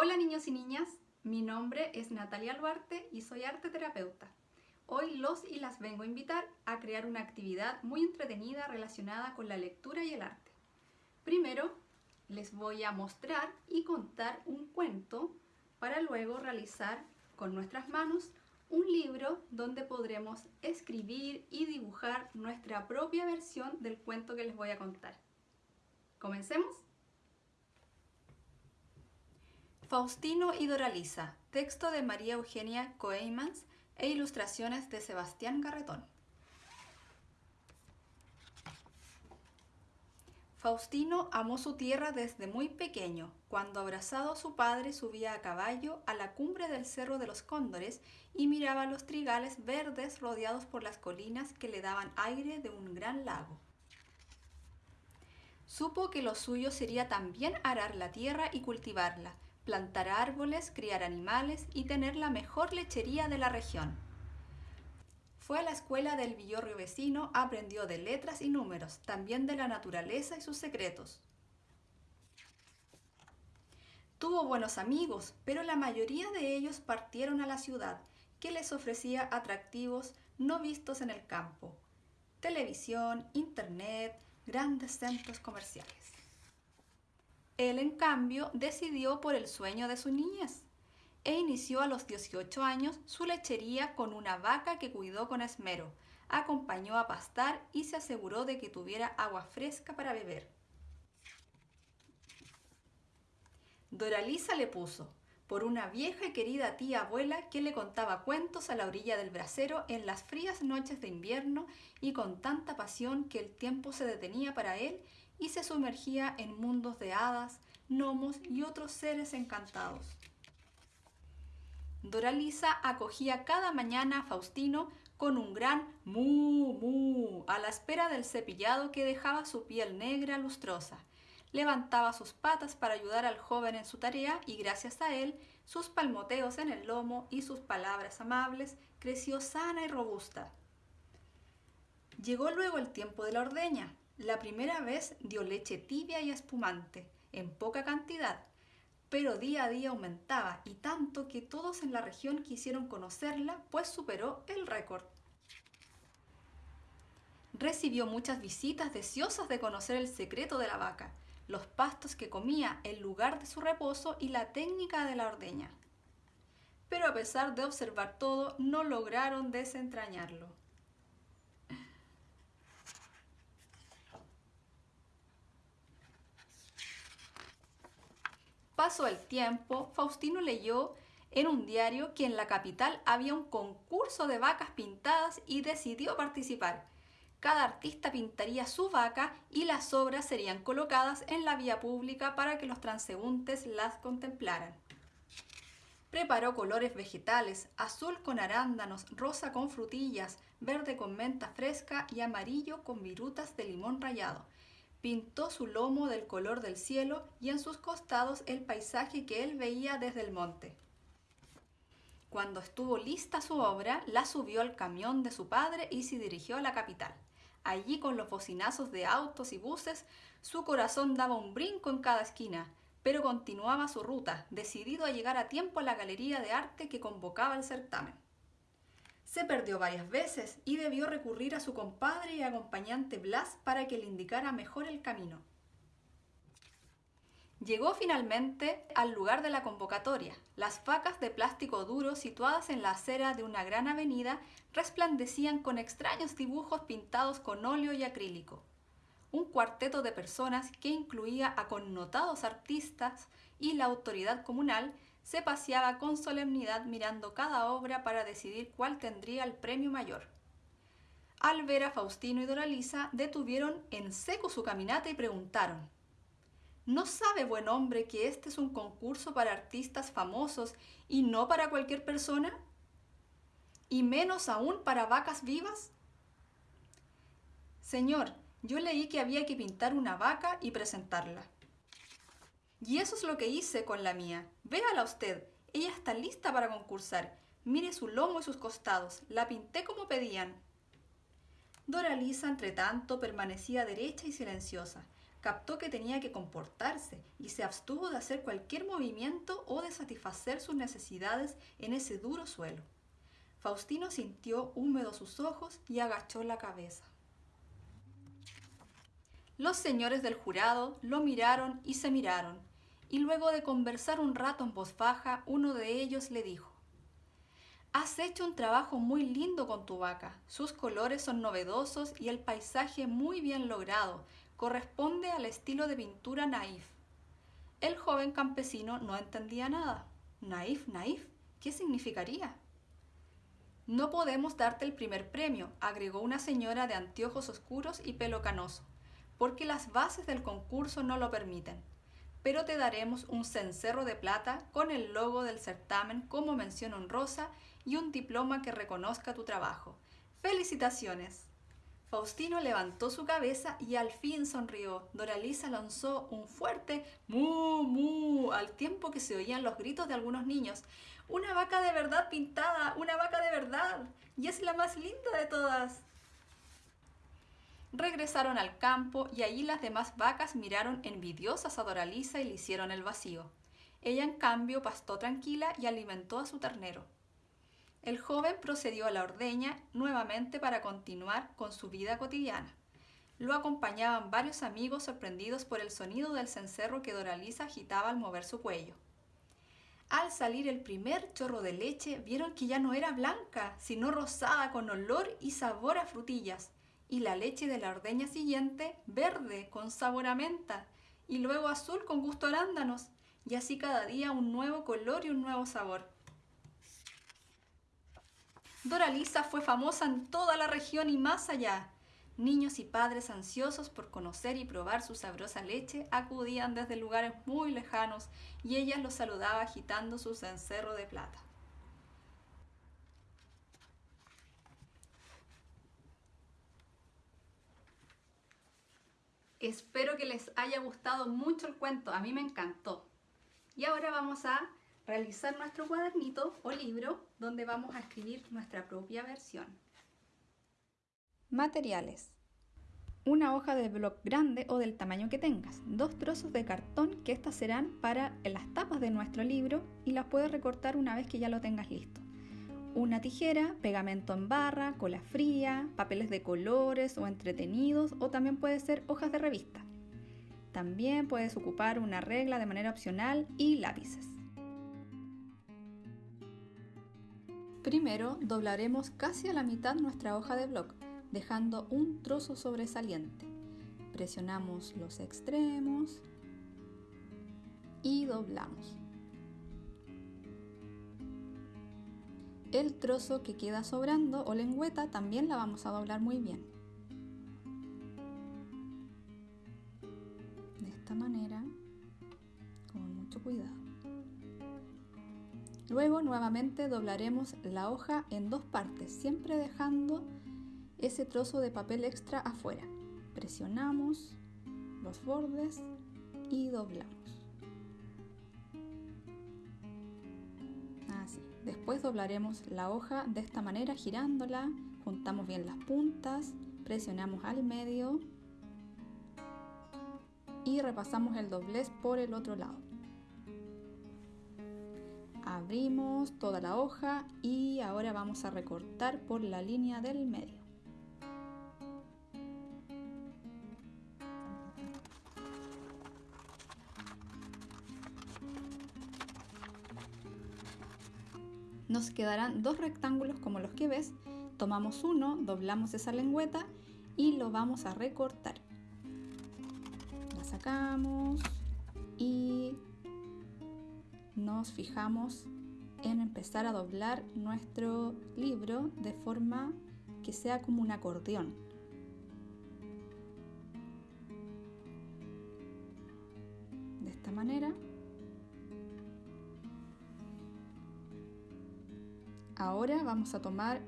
Hola niños y niñas, mi nombre es Natalia Albuarte y soy arte terapeuta. Hoy los y las vengo a invitar a crear una actividad muy entretenida relacionada con la lectura y el arte. Primero, les voy a mostrar y contar un cuento para luego realizar con nuestras manos un libro donde podremos escribir y dibujar nuestra propia versión del cuento que les voy a contar. ¿Comencemos? Faustino y Doralisa, texto de María Eugenia Coeymans e ilustraciones de Sebastián Garretón. Faustino amó su tierra desde muy pequeño, cuando abrazado a su padre subía a caballo a la cumbre del Cerro de los Cóndores y miraba los trigales verdes rodeados por las colinas que le daban aire de un gran lago. Supo que lo suyo sería también arar la tierra y cultivarla, plantar árboles, criar animales y tener la mejor lechería de la región. Fue a la escuela del Villorrio vecino, aprendió de letras y números, también de la naturaleza y sus secretos. Tuvo buenos amigos, pero la mayoría de ellos partieron a la ciudad, que les ofrecía atractivos no vistos en el campo. Televisión, internet, grandes centros comerciales. Él, en cambio, decidió por el sueño de su niñez e inició a los 18 años su lechería con una vaca que cuidó con esmero, acompañó a pastar y se aseguró de que tuviera agua fresca para beber. Doralisa le puso, por una vieja y querida tía abuela que le contaba cuentos a la orilla del brasero en las frías noches de invierno y con tanta pasión que el tiempo se detenía para él y se sumergía en mundos de hadas, gnomos y otros seres encantados. Doralisa acogía cada mañana a Faustino con un gran mu mu a la espera del cepillado que dejaba su piel negra lustrosa. Levantaba sus patas para ayudar al joven en su tarea y gracias a él, sus palmoteos en el lomo y sus palabras amables, creció sana y robusta. Llegó luego el tiempo de la ordeña. La primera vez dio leche tibia y espumante, en poca cantidad, pero día a día aumentaba y tanto que todos en la región quisieron conocerla, pues superó el récord. Recibió muchas visitas deseosas de conocer el secreto de la vaca, los pastos que comía, el lugar de su reposo y la técnica de la ordeña. Pero a pesar de observar todo, no lograron desentrañarlo. Pasó el tiempo, Faustino leyó en un diario que en la capital había un concurso de vacas pintadas y decidió participar. Cada artista pintaría su vaca y las obras serían colocadas en la vía pública para que los transeúntes las contemplaran. Preparó colores vegetales, azul con arándanos, rosa con frutillas, verde con menta fresca y amarillo con virutas de limón rallado pintó su lomo del color del cielo y en sus costados el paisaje que él veía desde el monte. Cuando estuvo lista su obra, la subió al camión de su padre y se dirigió a la capital. Allí con los bocinazos de autos y buses, su corazón daba un brinco en cada esquina, pero continuaba su ruta, decidido a llegar a tiempo a la galería de arte que convocaba el certamen. Se perdió varias veces y debió recurrir a su compadre y acompañante Blas para que le indicara mejor el camino. Llegó finalmente al lugar de la convocatoria. Las vacas de plástico duro situadas en la acera de una gran avenida resplandecían con extraños dibujos pintados con óleo y acrílico. Un cuarteto de personas que incluía a connotados artistas y la autoridad comunal se paseaba con solemnidad mirando cada obra para decidir cuál tendría el premio mayor. Al ver a Faustino y Doralisa, detuvieron en seco su caminata y preguntaron, ¿No sabe, buen hombre, que este es un concurso para artistas famosos y no para cualquier persona? ¿Y menos aún para vacas vivas? Señor, yo leí que había que pintar una vaca y presentarla. Y eso es lo que hice con la mía. Véala usted, ella está lista para concursar. Mire su lomo y sus costados. La pinté como pedían. Doralisa, entre tanto, permanecía derecha y silenciosa. captó que tenía que comportarse y se abstuvo de hacer cualquier movimiento o de satisfacer sus necesidades en ese duro suelo. Faustino sintió húmedos sus ojos y agachó la cabeza. Los señores del jurado lo miraron y se miraron, y luego de conversar un rato en voz baja, uno de ellos le dijo, Has hecho un trabajo muy lindo con tu vaca. Sus colores son novedosos y el paisaje muy bien logrado. Corresponde al estilo de pintura naif. El joven campesino no entendía nada. Naif, naif, ¿qué significaría? No podemos darte el primer premio, agregó una señora de anteojos oscuros y pelo canoso, porque las bases del concurso no lo permiten. Pero te daremos un cencerro de plata con el logo del certamen como mención honrosa y un diploma que reconozca tu trabajo. ¡Felicitaciones! Faustino levantó su cabeza y al fin sonrió. Doralisa lanzó un fuerte mu mu al tiempo que se oían los gritos de algunos niños. Una vaca de verdad pintada, una vaca de verdad. Y es la más linda de todas. Regresaron al campo y allí las demás vacas miraron envidiosas a Doralisa y le hicieron el vacío. Ella en cambio pastó tranquila y alimentó a su ternero. El joven procedió a la ordeña nuevamente para continuar con su vida cotidiana. Lo acompañaban varios amigos sorprendidos por el sonido del cencerro que Doralisa agitaba al mover su cuello. Al salir el primer chorro de leche, vieron que ya no era blanca, sino rosada con olor y sabor a frutillas, y la leche de la ordeña siguiente verde con sabor a menta, y luego azul con gusto a arándanos, y así cada día un nuevo color y un nuevo sabor. Doralisa fue famosa en toda la región y más allá. Niños y padres ansiosos por conocer y probar su sabrosa leche acudían desde lugares muy lejanos y ella los saludaba agitando su cencerro de plata. Espero que les haya gustado mucho el cuento, a mí me encantó. Y ahora vamos a realizar nuestro cuadernito o libro donde vamos a escribir nuestra propia versión. Materiales. Una hoja de blog grande o del tamaño que tengas. Dos trozos de cartón que estas serán para las tapas de nuestro libro y las puedes recortar una vez que ya lo tengas listo. Una tijera, pegamento en barra, cola fría, papeles de colores o entretenidos o también puede ser hojas de revista. También puedes ocupar una regla de manera opcional y lápices. Primero doblaremos casi a la mitad nuestra hoja de blog, dejando un trozo sobresaliente. Presionamos los extremos y doblamos. El trozo que queda sobrando o lengüeta también la vamos a doblar muy bien. De esta manera, con mucho cuidado. Luego nuevamente doblaremos la hoja en dos partes, siempre dejando ese trozo de papel extra afuera. Presionamos los bordes y doblamos. Después doblaremos la hoja de esta manera girándola, juntamos bien las puntas, presionamos al medio y repasamos el doblez por el otro lado abrimos toda la hoja y ahora vamos a recortar por la línea del medio. Nos quedarán dos rectángulos como los que ves. Tomamos uno, doblamos esa lengüeta y lo vamos a recortar. La sacamos y nos fijamos en empezar a doblar nuestro libro de forma que sea como un acordeón. Ahora vamos a tomar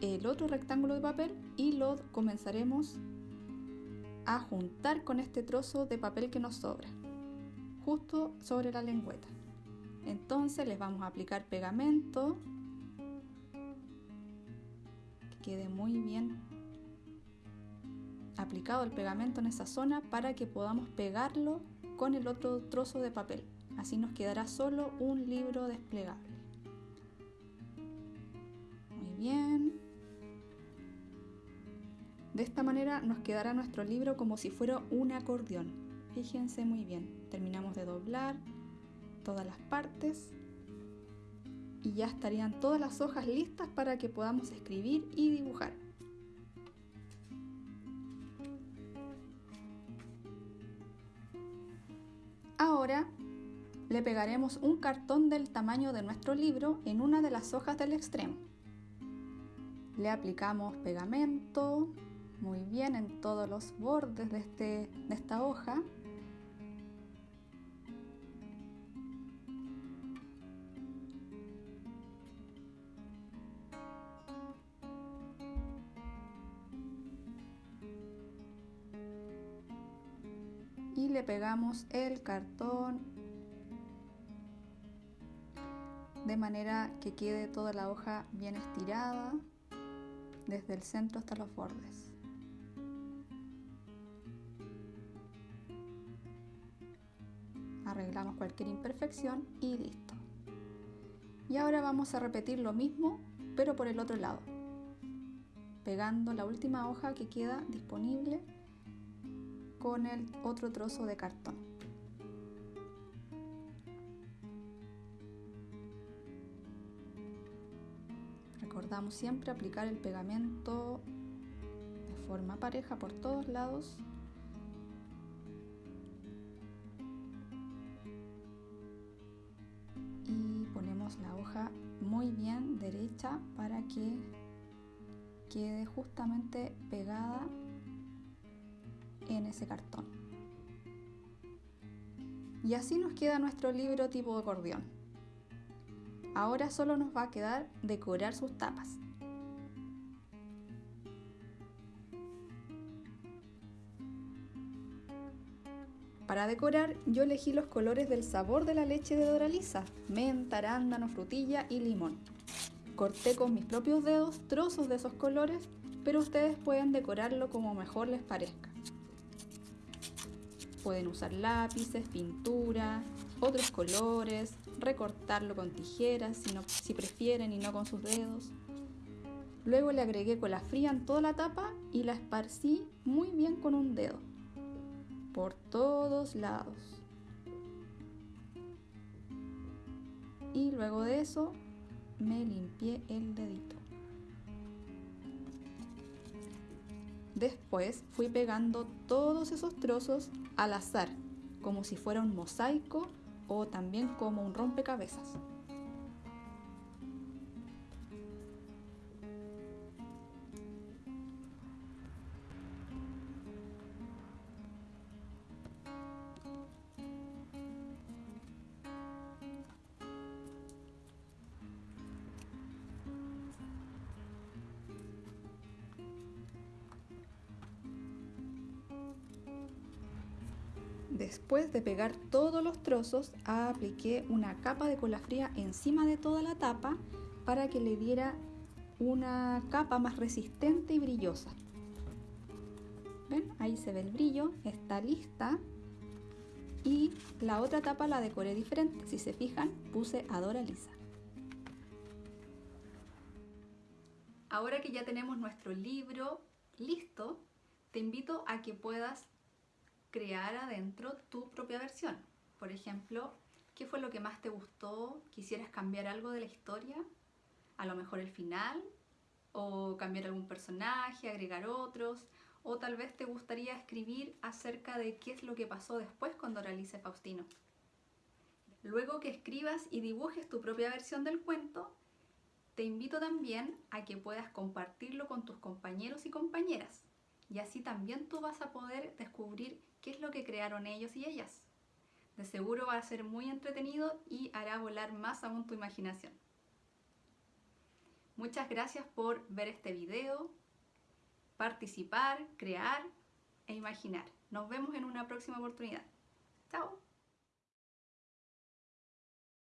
el otro rectángulo de papel y lo comenzaremos a juntar con este trozo de papel que nos sobra, justo sobre la lengüeta. Entonces les vamos a aplicar pegamento que quede muy bien aplicado el pegamento en esa zona para que podamos pegarlo con el otro trozo de papel. Así nos quedará solo un libro desplegable. Bien. De esta manera nos quedará nuestro libro como si fuera un acordeón. Fíjense muy bien. Terminamos de doblar todas las partes y ya estarían todas las hojas listas para que podamos escribir y dibujar. Ahora le pegaremos un cartón del tamaño de nuestro libro en una de las hojas del extremo. Le aplicamos pegamento muy bien en todos los bordes de, este, de esta hoja. Y le pegamos el cartón de manera que quede toda la hoja bien estirada desde el centro hasta los bordes. Arreglamos cualquier imperfección y listo. Y ahora vamos a repetir lo mismo pero por el otro lado, pegando la última hoja que queda disponible con el otro trozo de cartón. Recordamos siempre aplicar el pegamento de forma pareja por todos lados. Y ponemos la hoja muy bien derecha para que quede justamente pegada en ese cartón. Y así nos queda nuestro libro tipo acordeón. Ahora solo nos va a quedar decorar sus tapas. Para decorar yo elegí los colores del sabor de la leche de Doralisa, menta, arándano, frutilla y limón. Corté con mis propios dedos trozos de esos colores, pero ustedes pueden decorarlo como mejor les parezca. Pueden usar lápices, pintura, otros colores, recortarlo con tijeras si, si prefieren y no con sus dedos. Luego le agregué cola fría en toda la tapa y la esparcí muy bien con un dedo, por todos lados. Y luego de eso me limpié el dedito. Después fui pegando todos esos trozos al azar, como si fuera un mosaico o también como un rompecabezas. Después de pegar todos los trozos, apliqué una capa de cola fría encima de toda la tapa para que le diera una capa más resistente y brillosa. ¿Ven? Ahí se ve el brillo, está lista. Y la otra tapa la decoré diferente. Si se fijan, puse Adora Lisa. Ahora que ya tenemos nuestro libro listo, te invito a que puedas crear adentro tu propia versión. Por ejemplo, ¿qué fue lo que más te gustó? ¿Quisieras cambiar algo de la historia? A lo mejor el final, o cambiar algún personaje, agregar otros, o tal vez te gustaría escribir acerca de qué es lo que pasó después cuando realice Faustino. Luego que escribas y dibujes tu propia versión del cuento, te invito también a que puedas compartirlo con tus compañeros y compañeras y así también tú vas a poder descubrir qué es lo que crearon ellos y ellas. De seguro va a ser muy entretenido y hará volar más aún tu imaginación. Muchas gracias por ver este video, participar, crear e imaginar. Nos vemos en una próxima oportunidad. ¡Chao!